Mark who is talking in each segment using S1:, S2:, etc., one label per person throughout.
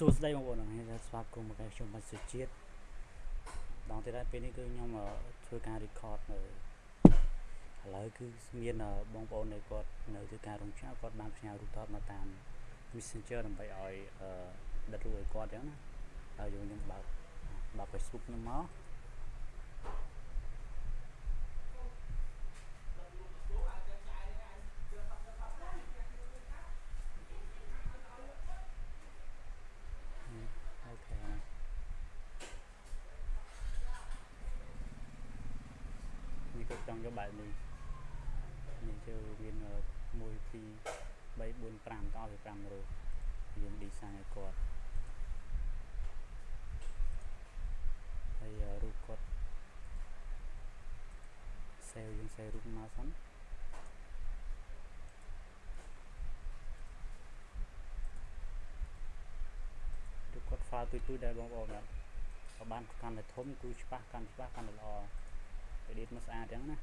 S1: សួស្តីបងប្អូនអរគុណស្វាគមន៍មកខ្ញុំបានសុជាតិដងទៀតហើយពេលនេះគឺខ្ញុំធ្វើការ record នៅឥឡូវគឺមានបងប្អូនដែលគាត់នៅធ្វើការរោងចក្រគាត់បានផ្ញើរូបថតមកតាម Messenger ដើម្បីឲ្យដិតរូបឲ្យគាត់អញ្ចឹងណាហើយយើងខ្ញុំបើកបើក Facebook ខ្ញុំមកច ង់យកបែបនេះនេះជើមាន1 2 3 4 5តឲ្យ5រូបយើង design ឲ្យគាត់ហើយរូបគាត់ save យើង save រូបមកសិនរូបគាត់ file ទុយទុយដែរបងប្អូនបាទបានកាន់តែធំគឺច្បាស់កាន់ច្បាស់កាន់តែល្អ edit មកស្អាតចឹងណា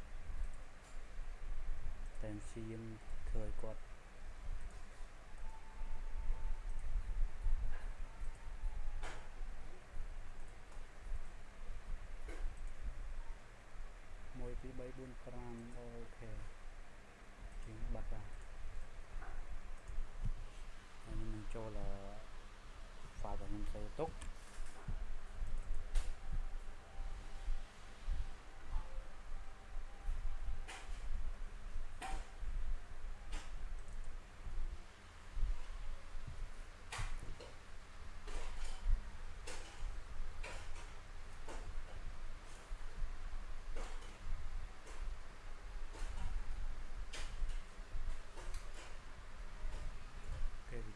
S1: តែព្យាយាមធ្វើឲ្យគាត់មួយពីរបីបួនប្រាំអូខេជាងបាត់បាទហើយខ្ញុំនឹងចូល file របស់ខ្ញុំទៅទុក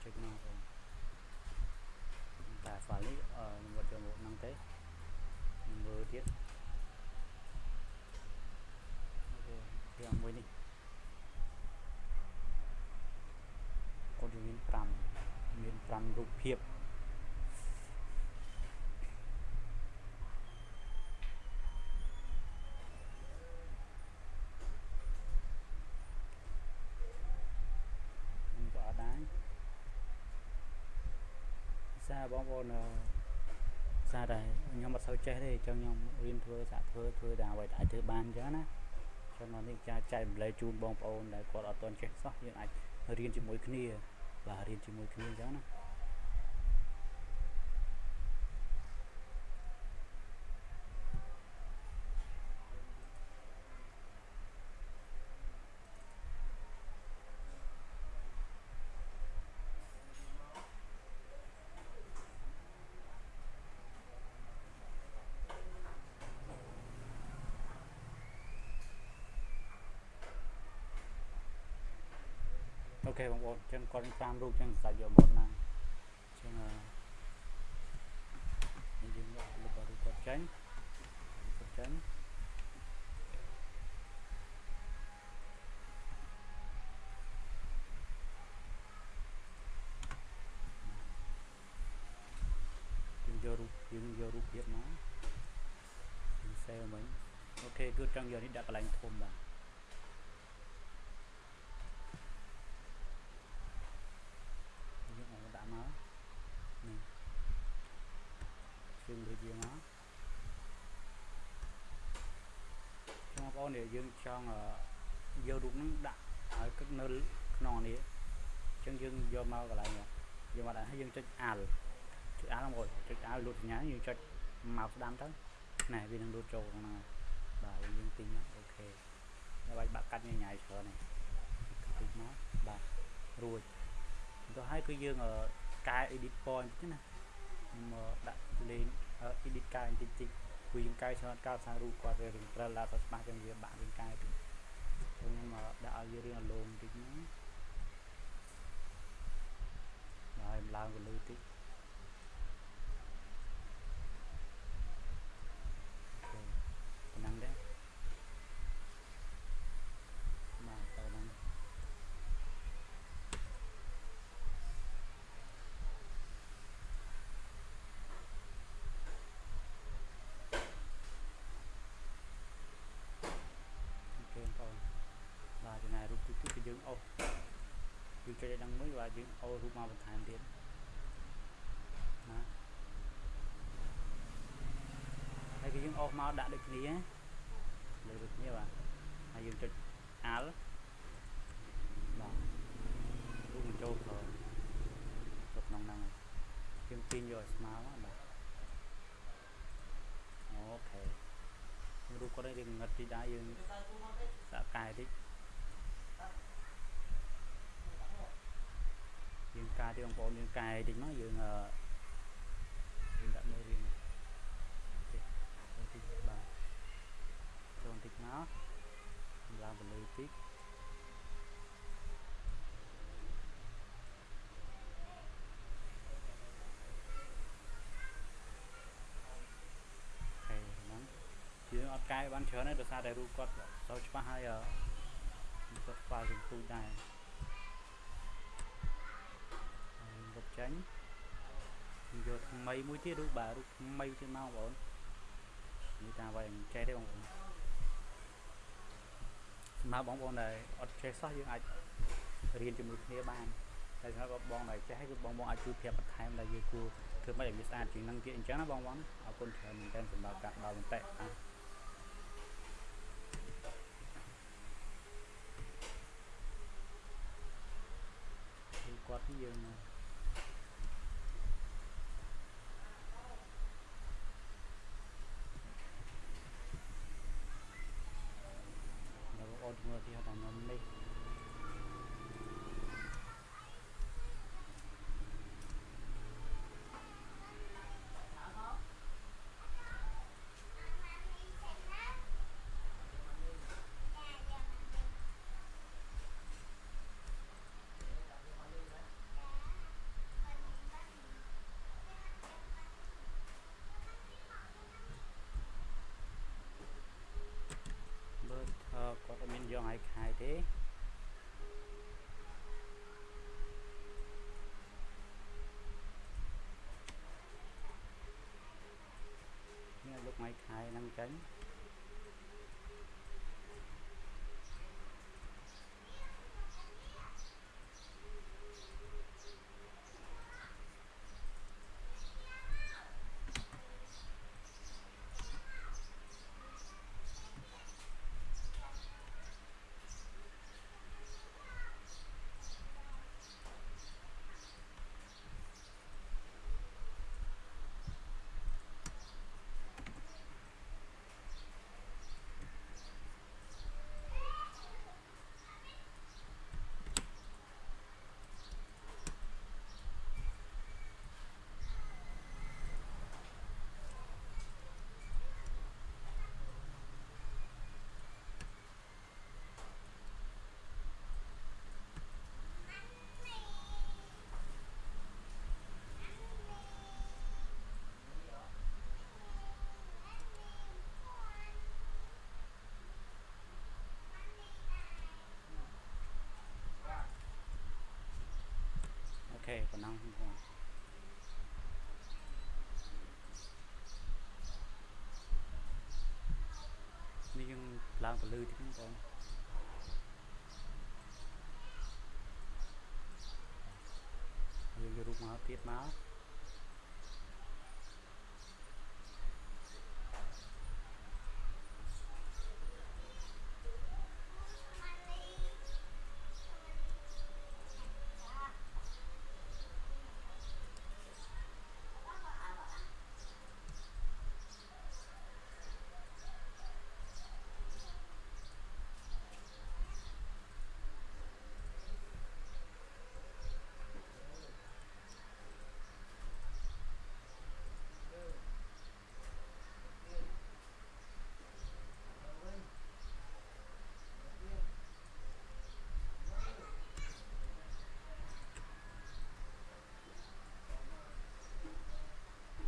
S1: ចុចមកបងតែ file នេះខ្ញុំវត្តយកមកហ្នឹងទេខ្ញុំមើលទៀតអូខេយ៉ាងមួយនេះកូនមាន 5មាន5រូបភាពសារបងប្អូនសារតែខ្ញុំអត់សូវចេះទេអញ្ចឹងខ្ញុំរៀនធ្វើសាក់ធ្វើធ្វើតែអ្វីដែលអាចធ្វើបានអញ្ចឹងណាចំណុចនេះចាចែកម្លែកជូនបងប្អូនដែលគាត់អត់ទាន់ចេះសោះយើងអាចរៀនជាមួយគ្នា បាទរៀនជាមួយគ្នាអញ្ចឹងណា ខេបងប្អូនអញ្ចឹងគាត់5រូបអញ្ចឹងសាច់យកមកណាអញ្ចឹងយើងយកលុបរូបគាត់ចេញគាត់ចេញយើងយករូបយើងយករូបភាពមកយើងសេវមិញអូខេគឺចង់យកនេះដាក់កន្លែងធំបាទជើងដូចយើងមក បងប្អូននេះយើងចង់យករូបហ្នឹងដាក់ឲ្យគិតនៅក្នុងនេះអញ្ចឹងយើងយកមកកន្លែងនេះយកមកដាក់ហើយយើងចុចអាល់ចុចអាល់មកចុចអាល់លូតសញ្ញាយើងចុចមកស្ដាំទៅណែវានឹងលូតចូលក្នុងហ្នឹងបាទយើងទិញអូខេហើយបាច់បាក់កាត់ញញ៉ៃច្រើននេះទិញមកបាទរួចទៅហើយគឺយើងកែ edit point ណាខ្ញុំដាក់លេង edit កាយបន្តិចតិច ព្រោះយើងកាយច្រើនកាលសាររូបគាត់វារៀងព្រិលដល់ទៅច្បាស់ចឹងវាបាក់រៀងកាយតិចខ្ញុំដាក់ឲ្យវារៀងអលោងបន្តិចហ្នឹង គឺគេដឹងមួយបាទយើងអូរូបមកបន្ថែមទៀតណាហើយគឺយើងអស់មកដាក់ដូចគ្នាលើដូចគ្នាបាទហើយយើងចុច Al បាទរូបបញ្ចូលផងចូលក្នុងហ្នឹងយើងទាញយកឲ្យស្មើបាទអូខេរូបគាត់រៀងងឹតពីដែរយើងសាកកែតិច យើងកាទេបងប្អូនយើងកែតិចមកយើងអឺយើងដាក់នៅរៀងតិចតិចបាទចូលតិចមកឡើងទៅលើតិចហេហ្នឹងយើងអត់កែបានច្រើនទេដោយសារតែរូបគាត់សូវច្បាស់ហើយអឺគាត់ស្វាយយើងទូចដែរ ថ្មីមួយទៀតរូបបាទរូបថ្មីទៀតមកបងប្អូននេះតាមໄວមិនចេះទេបងប្អូនសម្រាប់បងប្អូនដែលអត់ចេះសោះយើងអាចរៀនជាមួយគ្នាបានតែសម្រាប់បងដែលចេះគឺបងបងអាចជួយប្រាប់បន្ថែមដែលយើងគួរធ្វើម៉េចឲ្យវាស្អាតជាងនឹងទៀតអញ្ចឹងណាបងប្អូនអរគុណច្រើនមែនទែនសម្រាប់ការផ្ដល់មតិអ่ะគាត់យើង ងបងប្អូននេះយើងឡើងទៅលើទៀតបងប្អូនយើងយករូបមកទៀតមក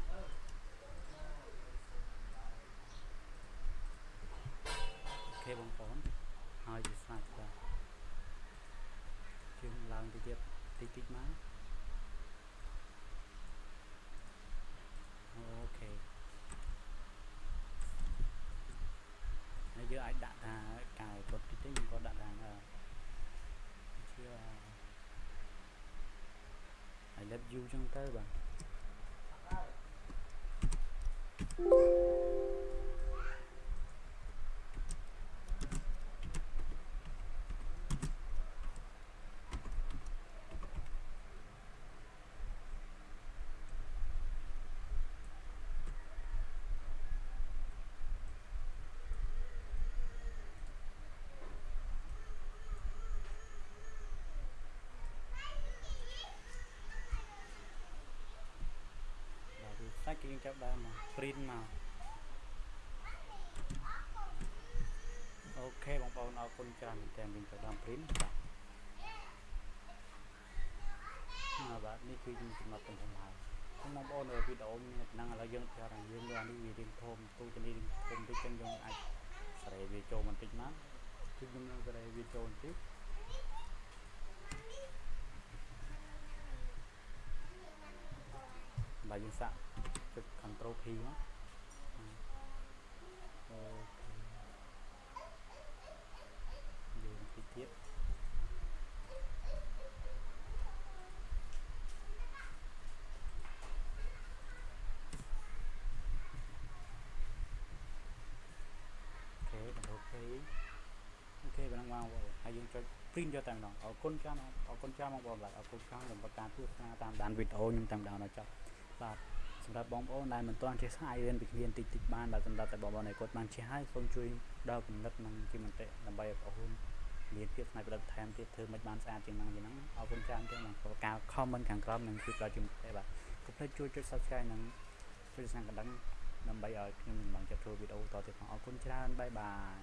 S1: អូខេបងប្អូនហើយវាស្អាតបាទជើងឡើងទៅ ទៀតតិចតិចមកអូខេហើយយើងអាចដាក់ថាកាយគាត់តិចតិចយើងក៏ដាក់ថាជា I love you ចឹងទៅបាទ គេ យើងចាប់ដើមមក print មកអូខេបងប្អូនអរគុណច្រើនមែនតើយើងចាប់ដើម print បាទបាទនេះគឺយើងចំណុចទំហំហើយអញ្ចឹងបងប្អូននៅវីដេអូនេះហ្នឹងឥឡូវយើងប្រាប់ថាយើងលើអានេះវារៀងធំទូទៅនេះរៀងធំតិចចឹងយើងអាចសេរីវាចូលបន្តិចមកគឺយើងនឹងសេរីវាចូលបន្តិចបាទយើងសាក ចុច Ctrl P មក OK យើងតិចទៀត OK Ctrl P OK បងបងហើយយើងចុច print យកតែម្ដងអរគុណច្រើនអរគុណច្រើនបងប្អូនបាទអរគុណច្រើនសម្រាប់ការទស្សនាតាមដានវីដេអូខ្ញុំតែម្ដងដល់ចប់បាទ សម្រាប់បងប្អូនដែលមិនទាន់ចេះស្អាយរៀនពីគ្នាតិចតិចបានបាទសម្រាប់តែបងប្អូនដែលគាត់បានចេះហើយសូមជួយដល់គំនិតនិងជាមតិដើម្បីឲ្យបងប្អូនមានភាពស្នៃប្រឌិតថែមទៀតធ្វើមិនបានស្អាតជាងហ្នឹងជាងហ្នឹងអរគុណច្រើនទៀតបងប្អូនការ comment ខាងក្រោមនឹងជួយដល់ជាមតិបាទកុំភ្លេចជួយចុច subscribe និងចុចស្នាកណ្ដឹងដើម្បីឲ្យខ្ញុំមិនបានចាប់ធ្វើវីដេអូតទៀតផងអរគុណច្រើនបាយបាយ